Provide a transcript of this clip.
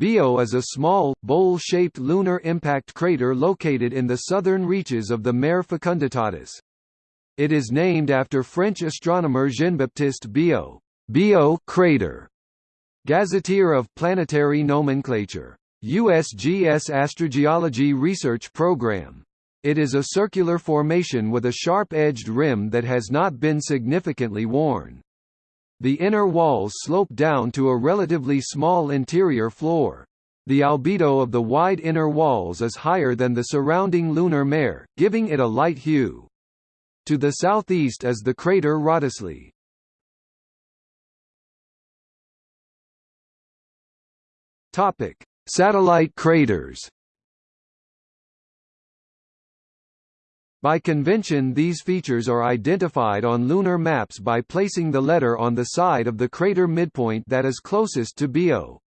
Biot is a small, bowl-shaped lunar impact crater located in the southern reaches of the Mare Fecunditatis. It is named after French astronomer Jean-Baptiste Biot, Biot crater, gazetteer of planetary nomenclature. USGS Astrogeology Research Program. It is a circular formation with a sharp-edged rim that has not been significantly worn. The inner walls slope down to a relatively small interior floor. The albedo of the wide inner walls is higher than the surrounding lunar mare, giving it a light hue. To the southeast is the crater Wrottesley. Topic: Satellite craters. By convention these features are identified on lunar maps by placing the letter on the side of the crater midpoint that is closest to Biot.